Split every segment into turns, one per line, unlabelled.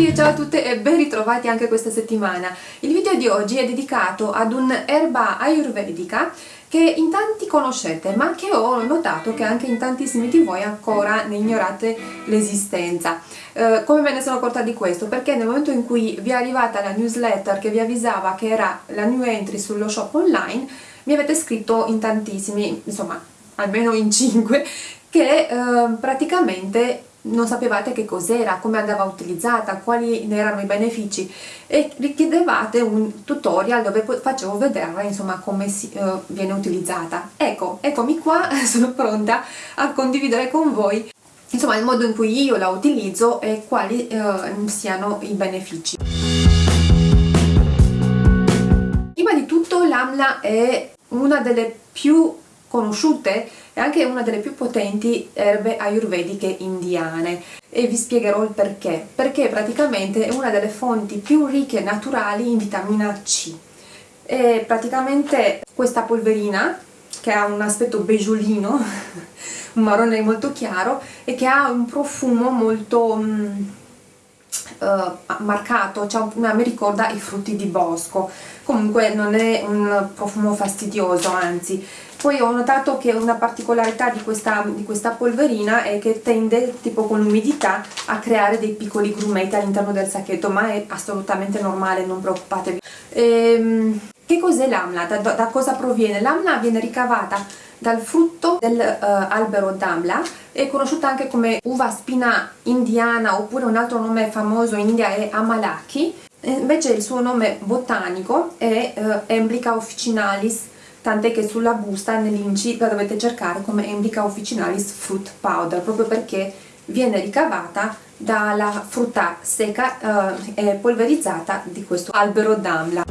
Tutti e ciao a tutte e ben ritrovati anche questa settimana. Il video di oggi è dedicato ad un'erba ayurvedica che in tanti conoscete ma che ho notato che anche in tantissimi di voi ancora ne ignorate l'esistenza. Eh, come me ne sono accorta di questo? Perché nel momento in cui vi è arrivata la newsletter che vi avvisava che era la new entry sullo shop online mi avete scritto in tantissimi, insomma almeno in 5 che eh, praticamente non sapevate che cos'era, come andava utilizzata, quali ne erano i benefici e richiedevate un tutorial dove facevo vedere insomma come si, uh, viene utilizzata. Ecco, eccomi qua, sono pronta a condividere con voi insomma il modo in cui io la utilizzo e quali uh, siano i benefici. Prima di tutto l'AMLA è una delle più conosciute e anche una delle più potenti erbe ayurvediche indiane. E vi spiegherò il perché. Perché praticamente è una delle fonti più ricche naturali in vitamina C. E praticamente questa polverina che ha un aspetto beggiolino un marrone molto chiaro e che ha un profumo molto mm, uh, marcato, cioè, mi ricorda i frutti di bosco. Comunque non è un profumo fastidioso anzi poi ho notato che una particolarità di questa, di questa polverina è che tende tipo con l'umidità a creare dei piccoli grumetti all'interno del sacchetto ma è assolutamente normale non preoccupatevi ehm, che cos'è l'amla? Da, da, cosa proviene? l'amla viene ricavata dal frutto dell'albero uh, d'amla è conosciuta anche come uva spina indiana oppure un altro nome famoso in India è amalaki invece il suo nome botanico è uh, Emblica officinalis tant'è che sulla busta nell'inci la dovete cercare come Emblica officinalis fruit powder proprio perché viene ricavata dalla frutta secca uh, e polverizzata di questo albero d'amla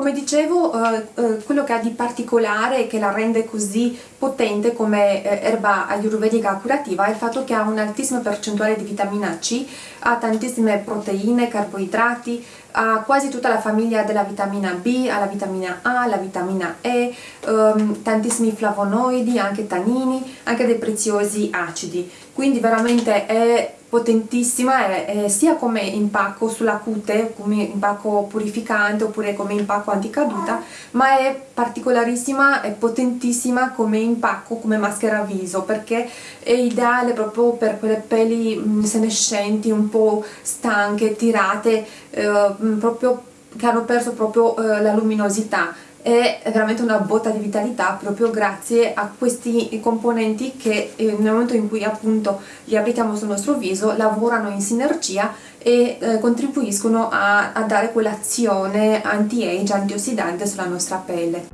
come dicevo, eh, eh, quello che ha di particolare e che la rende così potente come eh, erba ayurvedica curativa è il fatto che ha un'altissima percentuale di vitamina C, ha tantissime proteine, carboidrati, ha quasi tutta la famiglia della vitamina B, ha la vitamina A, la vitamina E, ehm, tantissimi flavonoidi, anche tannini, anche dei preziosi acidi. Quindi veramente è potentissima è, è sia come impacco sulla cute, come impacco purificante oppure come impacco anticaduta, ma è particolarissima e potentissima come impacco, come maschera viso, perché è ideale proprio per quelle peli mh, senescenti, un po' stanche, tirate, eh, proprio che hanno perso proprio eh, la luminosità è veramente una botta di vitalità proprio grazie a questi componenti che eh, nel momento in cui appunto li applichiamo sul nostro viso lavorano in sinergia e eh, contribuiscono a, a dare quell'azione anti-age, antiossidante sulla nostra pelle.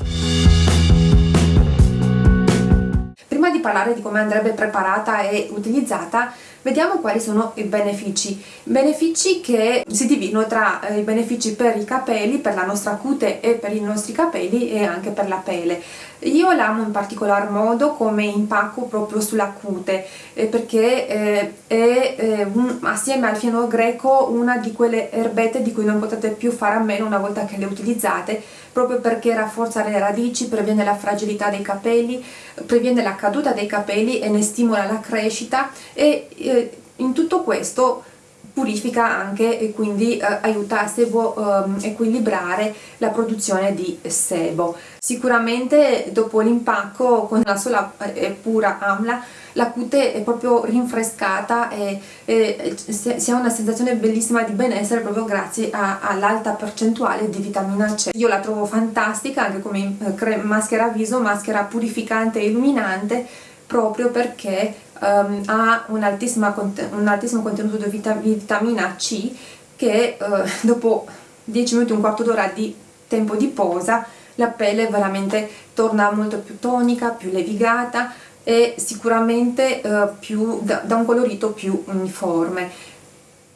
Prima di parlare di come andrebbe preparata e utilizzata Vediamo quali sono i benefici. Benefici che si dividono tra eh, i benefici per i capelli, per la nostra cute e per i nostri capelli e anche per la pelle. Io l'amo in particolar modo come impacco proprio sulla cute eh, perché eh, è assieme al fieno greco una di quelle erbette di cui non potete più fare a meno una volta che le utilizzate proprio perché rafforza le radici, previene la fragilità dei capelli, previene la caduta dei capelli e ne stimola la crescita e eh, in tutto questo purifica anche e quindi eh, aiuta a sebo eh, equilibrare la produzione di sebo. Sicuramente dopo l'impacco con la sola e pura amla la cute è proprio rinfrescata e, e si ha una sensazione bellissima di benessere proprio grazie all'alta percentuale di vitamina C. Io la trovo fantastica anche come eh, maschera viso, maschera purificante e illuminante proprio perché um, ha un, un, altissimo contenuto di vitamina C che uh, dopo 10 minuti, un quarto d'ora di tempo di posa la pelle veramente torna molto più tonica, più levigata e sicuramente uh, più, da, da un colorito più uniforme.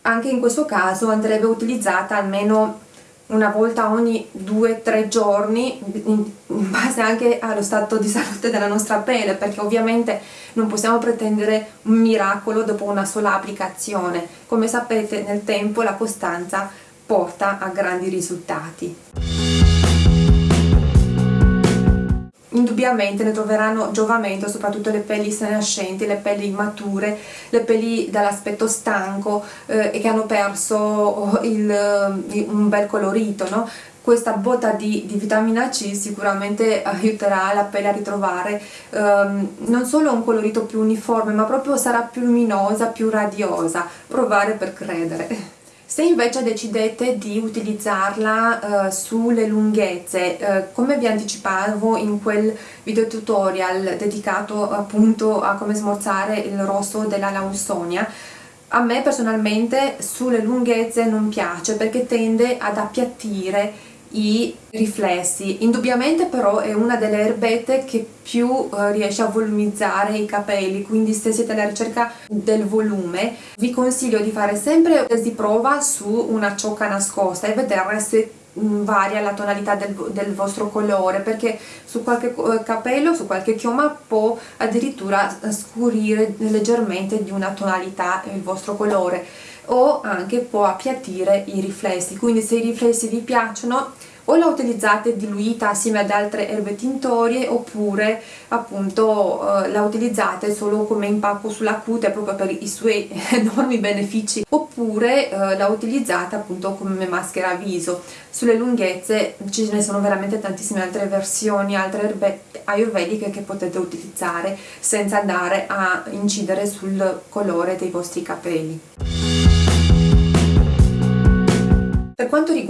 Anche in questo caso andrebbe utilizzata almeno una volta ogni 2-3 giorni in base anche allo stato di salute della nostra pelle perché ovviamente non possiamo pretendere un miracolo dopo una sola applicazione. Come sapete nel tempo la costanza porta a grandi risultati indubbiamente ne troveranno giovamento soprattutto le pelli senascenti, le pelli immature, le pelli dall'aspetto stanco eh, e che hanno perso il, un bel colorito, no? questa botta di, di, vitamina C sicuramente aiuterà la pelle a ritrovare um, non solo un colorito più uniforme ma proprio sarà più luminosa, più radiosa provare per credere se invece decidete di utilizzarla uh, sulle lunghezze, uh, come vi anticipavo in quel video tutorial dedicato appunto a come smorzare il rosso della Lausonia, a me personalmente sulle lunghezze non piace perché tende ad appiattire i riflessi. Indubbiamente però è una delle erbette che più uh, riesce a volumizzare i capelli, quindi se siete alla ricerca del volume vi consiglio di fare sempre di prova su una ciocca nascosta e vedere se mm, varia la tonalità del, del, vostro colore perché su qualche eh, capello, su qualche chioma può addirittura scurire leggermente di una tonalità il vostro colore o anche può appiattire i riflessi. Quindi se i riflessi vi piacciono o la utilizzate diluita assieme ad altre erbe tintorie oppure appunto eh, la utilizzate solo come impacco sulla cute proprio per i suoi enormi benefici oppure eh, la utilizzate appunto come maschera viso. Sulle lunghezze ce ne sono veramente tantissime altre versioni altre erbe ayurvediche che potete utilizzare senza andare a incidere sul colore dei vostri capelli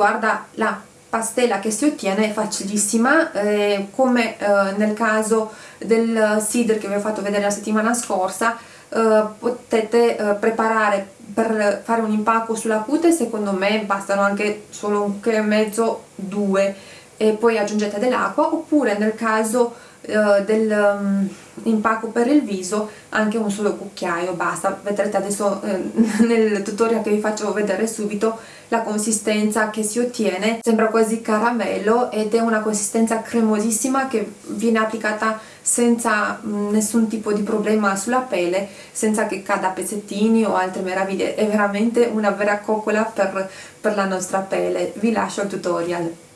riguarda la pastella che si ottiene è facilissima eh, come eh, nel caso del cider che vi ho fatto vedere la settimana scorsa eh, potete eh, preparare per fare un impacco sulla cute secondo me bastano anche solo un cucchiaio e mezzo due e poi aggiungete dell'acqua oppure nel caso eh, del um, impacco per il viso anche un solo cucchiaio basta. Vedrete adesso eh, nel tutorial che vi faccio vedere subito la consistenza che si ottiene. Sembra quasi caramello ed è una consistenza cremosissima che viene applicata senza mh, nessun tipo di problema sulla pelle senza che cada pezzettini o altre meraviglie. È veramente una vera coccola per, per la nostra pelle. Vi lascio il tutorial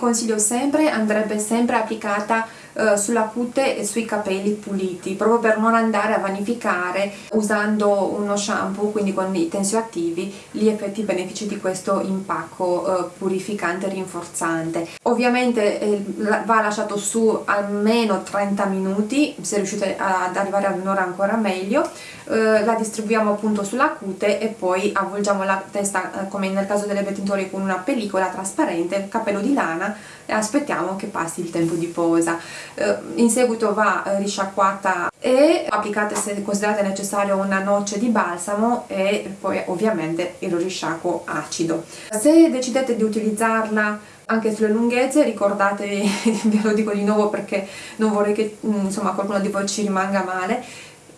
consiglio sempre andrebbe sempre applicata eh, sulla cute e sui capelli puliti proprio per non andare a vanificare usando uno shampoo quindi con i tensioattivi gli effetti benefici di questo impacco eh, purificante e rinforzante. Ovviamente eh, va lasciato su almeno 30 minuti se riuscite ad arrivare ad un'ora ancora meglio eh, la distribuiamo appunto sulla cute e poi avvolgiamo la testa eh, come nel caso delle tintorie con una pellicola trasparente capello di lana e aspettiamo che passi il tempo di posa. Eh, in seguito va eh, risciacquata e applicate se considerate necessario una noce di balsamo e poi ovviamente il risciacquo acido. Se decidete di utilizzarla anche sulle lunghezze ricordatevi, ve lo dico di nuovo perché non vorrei che mm, insomma qualcuno di voi ci rimanga male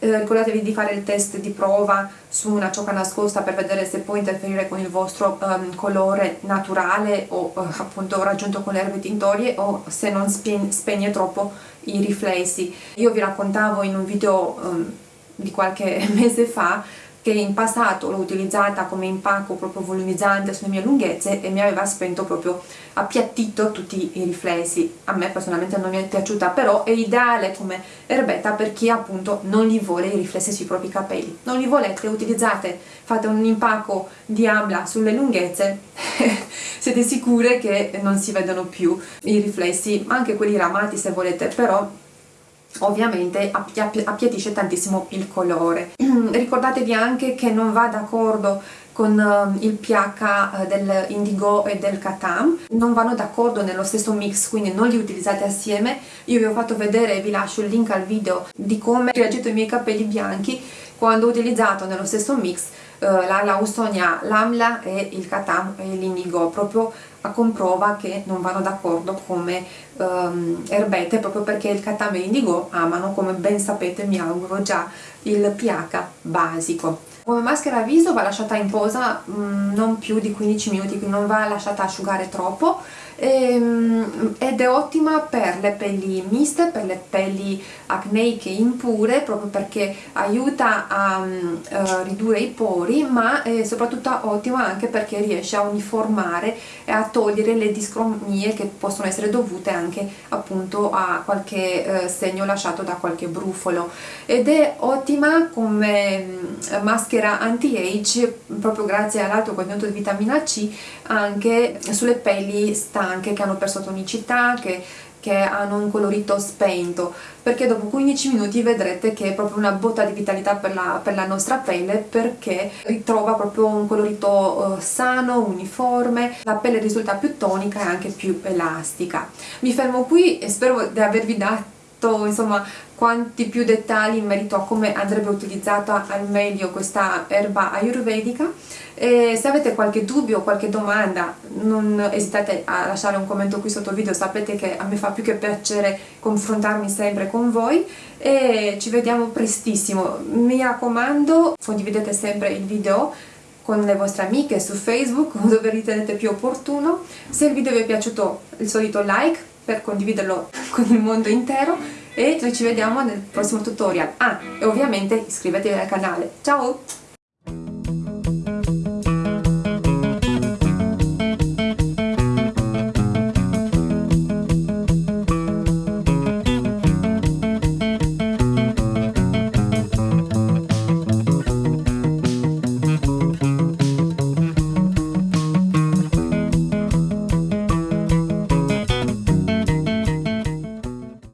eh, ricordatevi di fare il test di prova su una ciocca nascosta per vedere se può interferire con il vostro um, colore naturale o uh, appunto raggiunto con le erbe tintorie o se non spegne troppo i riflessi. Io vi raccontavo in un video um, di qualche mese fa che in passato l'ho utilizzata come impacco proprio volumizzante sulle mie lunghezze e mi aveva spento proprio appiattito tutti i riflessi. A me personalmente non mi è piaciuta però è ideale come erbetta per chi appunto non li vuole i riflessi sui propri capelli. Non li volete utilizzate fate un impacco di amla sulle lunghezze siete sicure che non si vedono più i riflessi anche quelli ramati se volete però ovviamente appiattisce tantissimo il colore. Ricordatevi anche che non va d'accordo con uh, il pH uh, del indigo e del katam non vanno d'accordo nello stesso mix quindi non li utilizzate assieme. Io vi ho fatto vedere vi lascio il link al video di come ho reagito i miei capelli bianchi quando ho utilizzato nello stesso mix uh, la lausonia, l'amla e il katam e l'indigo proprio a comprova che non vanno d'accordo come um, erbette proprio perché il katam e l'indigo amano come ben sapete mi auguro già il pH basico. Come maschera viso va lasciata in posa mh, mm, non più di 15 minuti, quindi non va lasciata asciugare troppo ed è ottima per le pelli miste, per le pelli acneiche impure proprio perché aiuta a uh, ridurre i pori ma è soprattutto ottima anche perché riesce a uniformare e a togliere le discromie che possono essere dovute anche appunto a qualche uh, segno lasciato da qualche brufolo. Ed è ottima come uh, maschera anti-age proprio grazie all'alto contenuto di vitamina C anche sulle pelli stanche che hanno perso tonicità, che che hanno un colorito spento perché dopo 15 minuti vedrete che è proprio una botta di vitalità per la, per la nostra pelle perché ritrova proprio un colorito uh, sano, uniforme, la pelle risulta più tonica e anche più elastica. Mi fermo qui e spero di avervi dato insomma quanti più dettagli in merito a come andrebbe utilizzata al meglio questa erba ayurvedica. E se avete qualche dubbio o qualche domanda non esitate a lasciare un commento qui sotto il video sapete che a me fa più che piacere confrontarmi sempre con voi. E ci vediamo prestissimo. Mi raccomando condividete sempre il video con le vostre amiche su Facebook dove ritenete più opportuno. Se il video vi è piaciuto il solito like per condividerlo con il mondo intero e ci vediamo nel prossimo tutorial. Ah e ovviamente iscrivetevi al canale. Ciao